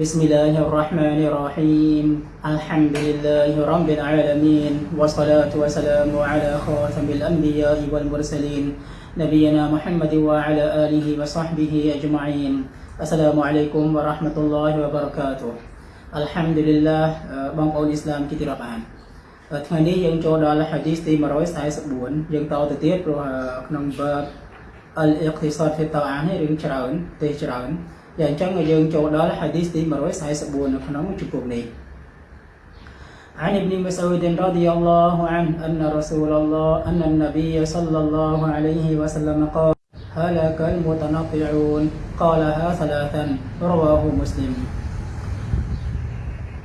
بسم الله الرحمن الرحيم الحمد لله رب العالمين والصلاة والسلام على خاتم الأنبياء والمرسلين نبينا محمد وعلى آله وصحبه أجمعين السلام عليكم ورحمة الله وبركاته الحمد لله បងប្អូនអ៊ីស្លាមជាទីរាប់អានថ្ងៃនេះយើងចូលដល់ hadith ទី144យើងតទៅទៀតព្រោះក្នុង verb al-iqtisad fi ta'an នេះរឿងច្រើនទេច្រើន យ៉ាងអញ្ចឹងយើងចូលដល់ hadith ទី144នៅក្នុងជំពូកនេះ عن ابن مسعود رضي الله عنه أن رسول الله أن النبي صلى الله عليه وسلم قال هلك المتنطعون قالها ثلاثا رواه مسلم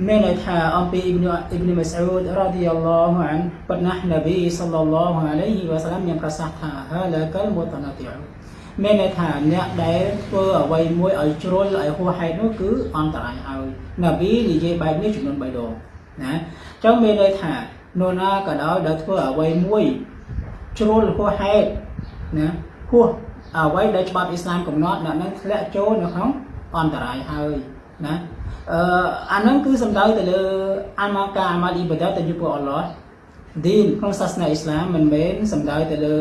មានន័យថាអំពីអ៊ីប៊ីនអ៊ីប៊ីនម៉ាស៊ូដរ៉ាឌីយ៉ាឡោះអានប៉ុន្តែនប៊ីសល្លឡោះអាឡៃហ៊ីវ៉ាសាឡាមមានប្រសាសន៍ថាហាឡាកលមូតណាទី មានន័យថាអ្នកដែលធ្វើអ្វីមួយឲ្យជ្រុលឲ្យហួសហេតុនោះគឺអន្តរាយហើយនប៊ីនិយាយបែបនេះចំនួន3ដងណាអញ្ចឹងមានន័យថានរណាក៏ដោយដែលធ្វើអ្វីមួយជ្រុលហួសហេតុណាហួសអ្វីដែលច្បាប់អ៊ីស្លាមកំណត់អ្នកនឹងធ្លាក់ចូលនៅក្នុងអន្តរាយហើយណាអឺអានឹងគឺសំដៅទៅលើអាម៉ាកាអាម៉ាលអ៊ីបាដាទៅចំពោះអល់ឡោះឌីនក្នុងសាសនាអ៊ីស្លាមមិនមែនសំដៅទៅលើ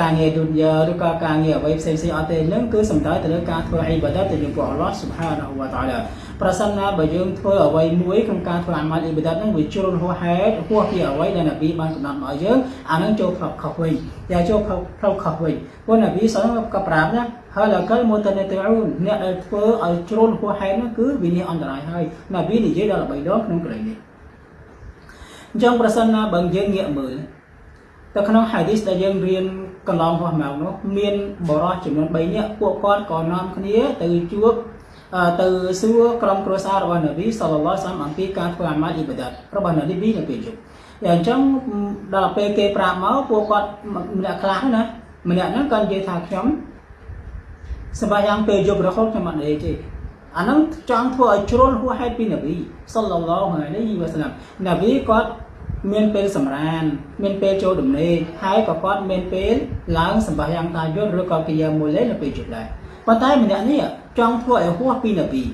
ការងារឌុនយ៉ាឬក៏ការងារអ្វីផ្សេងផ្សេងអត់ទេនឹងគឺសំដៅទៅលើការធ្វើអ៊ីបាដាទៅចំពោះអល់ឡោះស៊ុបហានាហ៊ូវតាឡាប្រសិនណាបើយើងធ្វើអ្វីមួយក្នុងការធ្វើអាម៉ាល់អ៊ីបាដាហ្នឹងវាជ្រុលហួសហេតុហួសពីអ្វីដែលនប៊ីបានកំណត់មកឲ្យយើងអានឹងចូលផ្លុកខុសវិញយ៉ាចូលផ្លុកផ្លុកខុសវិញព្រោះនប៊ីសល់ក៏ប្រាប់ណាហើយលកលមូតនេតអ៊ូនអ្នកដែលធ្វើឲ្យជ្រុលហួសហេតុនោះគឺវិនិច្ឆ័យអន្តរាយហើយនប៊ីនិយាយដល់3ដងក្នុងកន្លែងនេះអញ្ចឹងប្រសិនណាបើយើងងាកមើលទៅក្នុង hadith ដែលយើងរៀន កន្លងហោះមកនោះមានបរិសចំនួន3នាក់ពួកគាត់ក៏នាំគ្នាទៅជួបទៅសួរក្រុមគ្រួសាររបស់នប៊ីសល្លឡោះសាមអំពីការធ្វើអាម៉ាល់អ៊ីបាដាតរបស់នប៊ីនៅពេលយប់យ៉ាងអញ្ចឹងដល់ពេលគេប្រាប់មកពួកគាត់ម្នាក់ខ្លះណាម្នាក់ហ្នឹងក៏និយាយថាខ្ញុំសម្រាប់យ៉ាងពេលយប់រហូតខ្ញុំអត់និយាយទេអាហ្នឹងចង់ធ្វើឲ្យជ្រុលហួសហេតុពីនប៊ីសល្លឡោះអាឡៃហ៊ីវ៉ាសាឡាមនប៊ីគាត់ មានពេលសម្រានមានពេលចូលដំណេកហើយក៏គាត់មានពេលឡើងសម្រាប់យ៉ាងតាយុទ្ធឬក៏កិយាមួយលេនៅពេលយប់ដែរប៉ុន្តែម្នាក់នេះចង់ធ្វើឲ្យហួសពីនប៊ី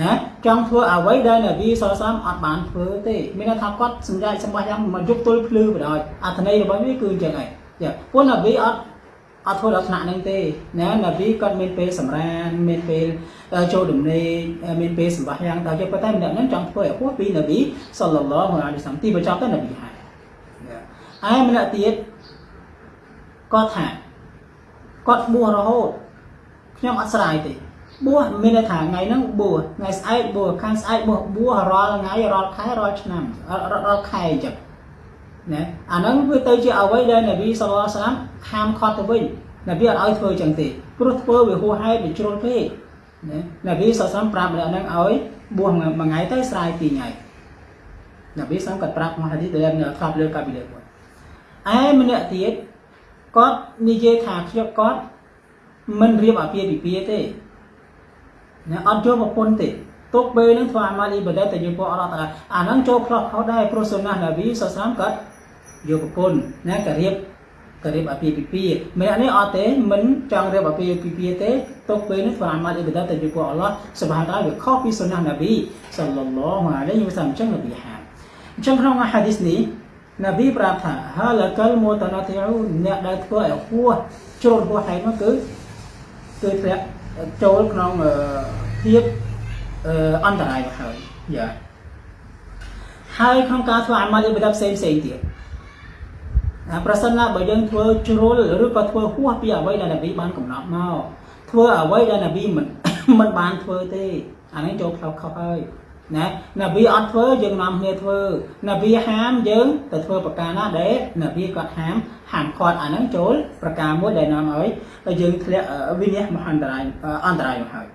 ណាចង់ធ្វើអ្វីដែលនប៊ីសលសាមអត់បានធ្វើទេមានន័យថាគាត់សម្រេចសម្បត្តិយ៉ាងមកយប់ទល់ភ្លឺបណ្ដោយអត្ថន័យរបស់វាគឺអញ្ចឹងហើយចាព្រោះនប៊ីអត់ អត់ធ្វើដល់ថ្នាក់ហ្នឹងទេណានប៊ីគាត់មានពេលសម្រានមានពេលចូលដំណេកមានពេលសម្បត្តិយ៉ាងដល់យកប៉ុន្តែម្នាក់ហ្នឹងចង់ធ្វើឲ្យហួសពីនប៊ីសល្លឡោះអាឡៃសាំទីបញ្ចប់ទៅនប៊ីហើយឯម្នាក់ទៀតគាត់ថាគាត់បួសរហូតខ្ញុំអត់ស្រាយទេបួសមានន័យថាថ្ងៃហ្នឹងបួសថ្ងៃស្អែកបួសខាងស្អែកបួសបួសរាល់ថ្ងៃរាល់ខែរាល់ឆ្នាំរាល់ខែអញ្ចឹង ណាអាហ្នឹងវាទៅជាអ្វីដែលនប៊ីសល្លឡាហ៍សាឡាមហាមខត់ទៅវិញនប៊ីអត់ឲ្យធ្វើអញ្ចឹងទេព្រោះធ្វើវាហួសហេតុវាជ្រុលពេកណានប៊ីសល្លឡាហ៍ប្រាប់ម្នាក់ហ្នឹងឲ្យបួសមួយថ្ងៃទៅស្រាយពីរថ្ងៃនប៊ីសល្លឡាហ៍គាត់ប្រាប់មកហាឌីសដែលធ្លាប់លើកាពីលើគាត់ឯម្នាក់ទៀតគាត់និយាយថាខ្ញុំគាត់មិនរៀបអាពាហ៍ពិពាហ៍ទេណាអត់ចូលប្រពន្ធទេទុកពេលនឹងធ្វើអាម៉ាលអ៊ីបាដាទៅយើងពួកអល់ឡោះតាអាហ្នឹងចូលផ្លោះខុសដែរព្រោះសុណានប៊ីសសាមគាត់ យកប្រពន្ធណាក៏រៀបក៏រៀបអាពាហ៍ពិពាហ៍ម្នាក់នេះអត់ទេមិនចង់រៀបអាពាហ៍ពិពាហ៍ទេទុកពេលនេះធ្វើអាម៉ាលអ៊ីបាដាទៅយើងពួកអល់ឡោះសុបហានតាវាខុសពីសុណានប៊ីសល្លឡោះអាឡៃហ៊ីវ៉ាសាឡាមអញ្ចឹងនប៊ីហាអញ្ចឹងក្នុងហាឌីសនេះនប៊ីប្រាប់ថាហាលកលមូតណាទីអ៊ូអ្នកដែលធ្វើឲ្យហួសជ្រុលហួសហេតុនោះគឺគឺធ្លាក់ចូលក្នុងភាពអន្តរាយមកហើយយ៉ាហើយក្នុងការធ្វើអាម៉ាល់អ៊ីបាដាផ្សេងផ្សេងទៀត ប្រសិនណាបើយើងធ្វើជ្រុលឬក៏ធ្វើហួសពីអ្វីដែលនប៊ីបានកំណត់មកធ្វើអ្វីដែលនប៊ីមិនមិនបានធ្វើទេអានេះចូលផ្លូវខុសហើយណានប៊ីអត់ធ្វើយើងនាំគ្នាធ្វើនប៊ីហាមយើងទៅធ្វើប្រការណាដែលនប៊ីគាត់ហាមហាមគាត់អាហ្នឹងចូលប្រការមួយដែលនាំឲ្យយើងធ្លាក់វិនិច្ឆ័យមហន្តរាយអន្តរាយមកហើយ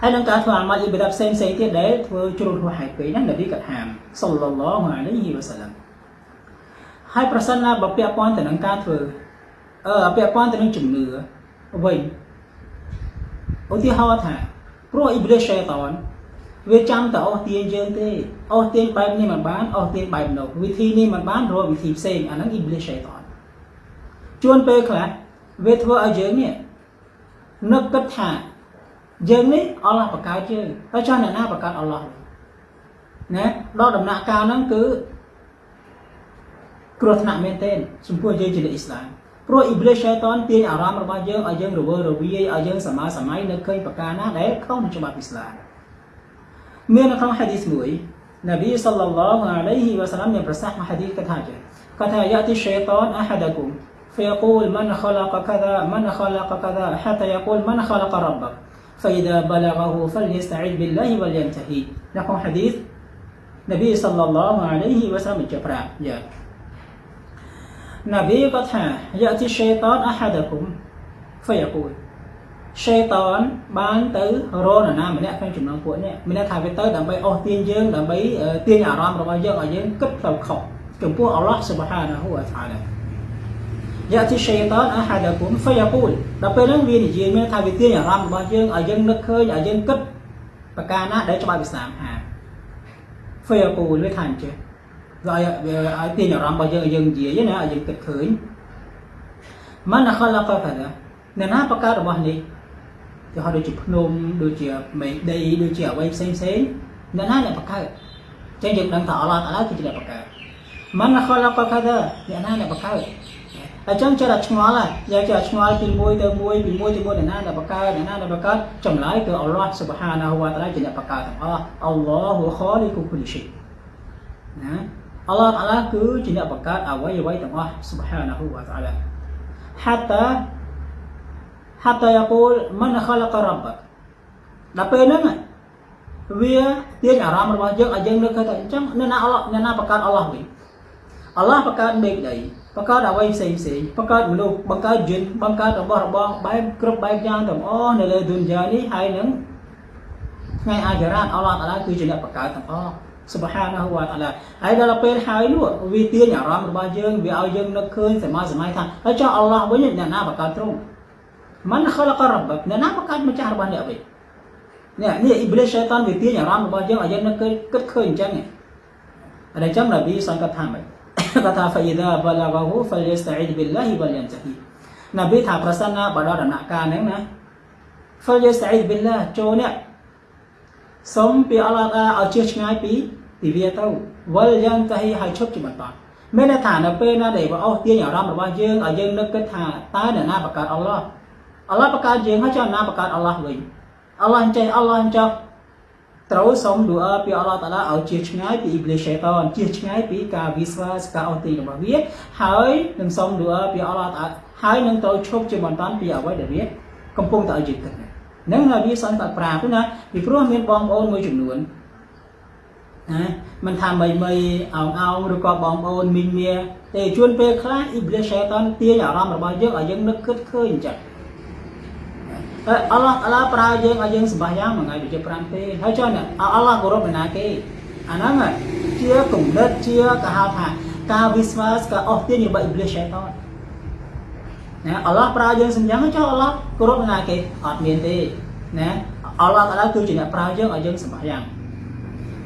ហើយនឹងការធ្វើអាម៉ាល់អ៊ីបាដាផ្សេងផ្សេងទៀតដែលធ្វើជ្រុលហួសហេតុពេកហ្នឹងនប៊ីគាត់ហាមសល្លឡោះអាឡៃហ៊ីវ៉ាសាឡាំ ហើយប្រសិនណាបើពាក់ព័ន្ធទៅនឹងការធ្វើអឺពាក់ព័ន្ធទៅនឹងជំនឿវិញឧទាហរណ៍ថាព្រោះអ៊ីប្លីសឆេតានវាចាំតែអស់ទាញយើងទេអស់ទាញបែបនេះមិនបានអស់ទាញបែបនោះវិធីនេះមិនបានរកវិធីផ្សេងអាហ្នឹងអ៊ីប្លីសឆេតានជួនពេលខ្លះវាធ្វើឲ្យយើងនេះនឹកគិតថាយើងនេះអល់ឡោះបង្កើតយើងហើយចុះអ្នកណាបង្កើតអល់ឡោះណាដល់ដំណាក់កាលហ្នឹងគឺ គ្រោះថ្នាក់មែនទែនចំពោះយើងជាអ្នកអ៊ីស្លាមព្រោះអ៊ីប្លីសឆៃតានទាញអារម្មណ៍របស់យើងឲ្យយើងរវើរវាយឲ្យយើងសមាសម័យនៅឃើញប្រការណាដែលខុសនឹងច្បាប់អ៊ីស្លាមមាននៅក្នុងហាឌីសមួយនប៊ីសល្លឡោះអាឡៃហ៊ីវ៉ាសាឡាមមានប្រសាសន៍ក្នុងហាឌីសកថាចេះកថាយ៉ាទីឆៃតានអហាដគុម فيقول من خلق كذا من خلق كذا حتى يقول من خلق ربك فإذا بلغه فليستعذ بالله ولينتهي لكم حديث نبي صلى الله عليه وسلم جبرا يا នប៊ីក៏ថាយៈទីសេតនអហាដគុំហ្វៃអកូលសេតនបានទៅរនណាម្នាក់ក្នុងចំណងពួកនេះមានថាវាទៅដើម្បីអស់ទាញយើងដើម្បីទាញអារម្មណ៍របស់យើងឲ្យយើងគិតផ្លូវខុសចំពោះអល់ឡោះសុបហានាហ៊ូវតាឡាយ៉ាទីសេតានអហាដាគុំហ្វៃយូលដល់ពេលហ្នឹងវានិយាយមានថាវាទាញអារម្មណ៍របស់យើងឲ្យយើងនឹកឃើញឲ្យយើងគិតប្រការណាដែលច្បាស់ពីសាមហាហ្វៃយូលវាថាអញ្ចឹង ឲ្យឲ្យទាញអារម្មណ៍របស់យើងឲ្យយើងនិយាយណាឲ្យយើងគិតឃើញម៉ានខលកកាដាអ្នកណាបង្កើតរបស់នេះគេហៅដូចជាភ្នំដូចជាមេដីដូចជាអ្វីផ្សេងផ្សេងអ្នកណាអ្នកបង្កើតចឹងយើងដឹងថាអល់ឡោះតាឡាគឺជាអ្នកបង្កើតម៉ានខលកកាដាអ្នកណាអ្នកបង្កើតអញ្ចឹងចេះតែឆ្ងល់ហើយយកចេះឆ្ងល់ពីមួយទៅមួយពីមួយទៅមួយអ្នកណាដែលបង្កើតអ្នកណាដែលបង្កើតចម្លើយគឺអល់ឡោះស៊ុបហានាហ៊ូវតាឡាជាអ្នកបង្កើតទាំងអស់អល់ឡោះហ៊ូខលីគុគុលឈីណា អល់ឡោះតាឡាគឺជាអ្នកបង្កើតអ្វីអ្វីទាំងអស់ស៊ុបហានាហ៊ូវតាឡា حتى حتى يقول من خلق ربك ដល់ពេលហ្នឹងវាទាញអារម្មណ៍របស់យើងឲ្យយើងនឹកឃើញថាអញ្ចឹងអ្នកណាអល់ឡោះអ្នកណាបង្កើតអល់ឡោះវិញអល់ឡោះបង្កើតមេឃដីបង្កើតអ្វីផ្សេងផ្សេងបង្កើតមនុស្សបង្កើតយិនបង្កើតរបស់របរបែបគ្រប់បែបយ៉ាងទាំងអស់នៅលើឌុនយ៉ានេះហើយនឹងថ្ងៃអាចារ៉ាតអល់ឡោះតាឡាគឺជាអ្នកបង្កើតទាំងអស់ សុបហានាហ៊ូវតាឡាហើយដល់ពេលហើយនោះវាទាញអារម្មណ៍របស់យើងវាឲ្យយើងនឹកឃើញសម័យសម័យថាហើយចុះអល់ឡោះវិញអ្នកណាបង្កើតទ្រង់មិនខលករបអ្នកណាបង្កើតម្ចាស់របស់អ្នកវិញនេះនេះអ៊ីប្លីសឆៃតានវាទាញអារម្មណ៍របស់យើងឲ្យយើងនឹកឃើញគិតឃើញអញ្ចឹងហើយអញ្ចឹងនប៊ីសង្កត់ថាម៉េចគាត់ថា فإذا بلغه فليستعذ بالله ولينتهي នប៊ីថាប្រសិនណាបើដល់ដំណាក់កាលហ្នឹងណា فليستعذ بالله ចូលនេះសូមពីអល់ឡោះតាឲ្យជឿឆ្ងាយពី ពីវាទៅវលយ៉ាងតហីឲ្យឈប់ជាបន្តមានន័យថានៅពេលណាដែលបអស់ទាញអារម្មណ៍របស់យើងឲ្យយើងនឹកគិតថាតើអ្នកណាបង្កើតអល់ឡោះអល់ឡោះបង្កើតយើងហើយចុះណាបង្កើតអល់ឡោះវិញអល់ឡោះអញ្ចេះអល់ឡោះអញ្ចោះត្រូវសូមឌូអាពីអល់ឡោះតាឡាឲ្យជៀសឆ្ងាយពីអ៊ីប្លីសឆេតានជៀសឆ្ងាយពីការវិស្វាសការអស់ទីរបស់វាហើយនឹងសូមឌូអាពីអល់ឡោះតាហើយនឹងត្រូវឈប់ជាបន្តពីអ្វីដែលវាកំពុងតែឲ្យយើងគិតហ្នឹងហើយវាសន្និដ្ឋានប្រាប់ណាពីព្រោះមានបងប្អូនមួយចំនួន ណាមិនថាមីមីអោងអោងឬក៏បងប្អូនមីងមាទេជួនពេលខ្លះអ៊ីប្លីសឆេតានទាញអារម្មណ៍របស់យើងឲ្យយើងនឹកគិតឃើញអញ្ចឹងអល់ឡោះតាឡាប្រើយើងឲ្យយើងសម្បាសយ៉ាងមួយថ្ងៃដូចជា5ទេហើយចុះនេះអល់ឡោះគោរពណាគេអាហ្នឹងជាគំនិតជាគេហៅថាការវិស្វាសការអស់ទាញរបស់អ៊ីប្លីសឆេតានណាអល់ឡោះប្រើយើងសម្យ៉ាងចុះអល់ឡោះគោរពណាគេអត់មានទេណាអល់ឡោះតាឡាគឺជាអ្នកប្រើយើងឲ្យយើងសម្បាសយ៉ាង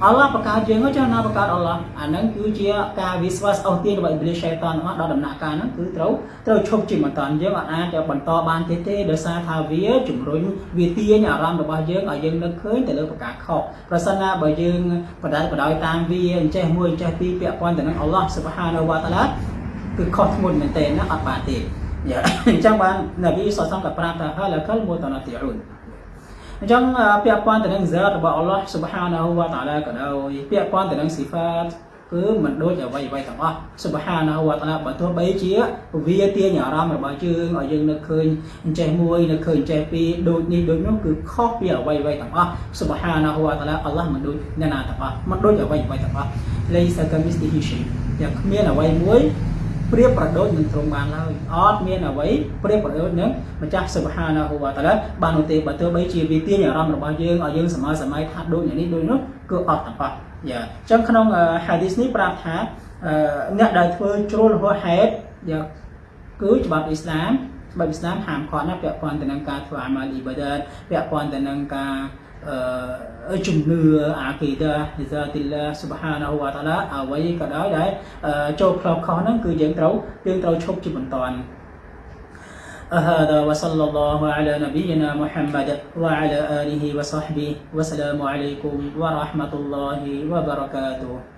អល់ឡោះបង្កើតយើងចុះណាបង្កើតអល់ឡោះអាហ្នឹងគឺជាការវិស្វាសអស់ទាញរបស់អ៊ីប្លីសឆេតានរបស់ដល់ដំណាក់កាលហ្នឹងគឺត្រូវត្រូវឈប់ជាបន្តយើងអាចបន្តបានទេទេដោយសារថាវាជំរុញវាទាញអារម្មណ៍របស់យើងឲ្យយើងនឹកឃើញទៅលើប្រការខុសប្រសិនណាបើយើងបដិបដោយតាមវាអញ្ចេះមួយអញ្ចេះពីរពាក់ព័ន្ធទៅនឹងអល់ឡោះសុបហានវតាឡាគឺខុសធ្ងន់មែនទែនណាអត់បានទេអញ្ចឹងបាននប៊ីសុសសំក៏ប្រាប់ថាហាលកលមូតណាទីអ៊ុន អញ្ចឹងពាក់ព័ន្ធទៅនឹង zat របស់អល់ឡោះ Subhanahu wa ta'ala ក៏ដោយពាក់ព័ន្ធទៅនឹង sifat គឺមិនដូចអ្វីអ្វីទាំងអស់ Subhanahu wa ta'ala បើទោះបីជាវាទាញអារម្មណ៍របស់យើងឲ្យយើងនឹកឃើញអញ្ចេះមួយនឹកឃើញអញ្ចេះពីរដូចនេះដូចនោះគឺខុសពីអ្វីអ្វីទាំងអស់ Subhanahu wa ta'ala អល់ឡោះមិនដូចអ្នកណាទាំងអស់មិនដូចអ្វីអ្វីទាំងអស់ Laysa kamithlihi shay យ៉ាងគ្មានអ្វីមួយ ប្រៀបប្រដូចនឹងទ្រង់បានឡើយអត់មានអ្វីប្រៀបប្រដូចនឹងម្ចាស់សុបហានាហ៊ូវតាឡាបាននោះទេបើទោះបីជាវាទាញអារម្មណ៍របស់យើងឲ្យយើងសម័យសម័យថាដូចនេះដូចនោះគឺអត់ទាំងអស់យ៉ាអញ្ចឹងក្នុងហាឌីសនេះប្រាប់ថាអ្នកដែលធ្វើជ្រុលហួហេតុយ៉ាគឺច្បាប់អ៊ីស្លាមច្បាប់អ៊ីស្លាមហាមឃាត់ណាពាក់ព័ន្ធទៅនឹងការធ្វើអាម៉ាលអ៊ីបាដាតពាក់ព័ន្ធទៅនឹងការ Ờ, chung ngư ờ, a kỳ da za tilla subhanahu wa ta'ala a wai ka dai dai cho khlok kho nang cứ dân trâu dân trâu chúc chi sallallahu ala هذا Muhammad wa ala نبينا wa وعلى wa وصحبه وسلام wa rahmatullahi wa barakatuh.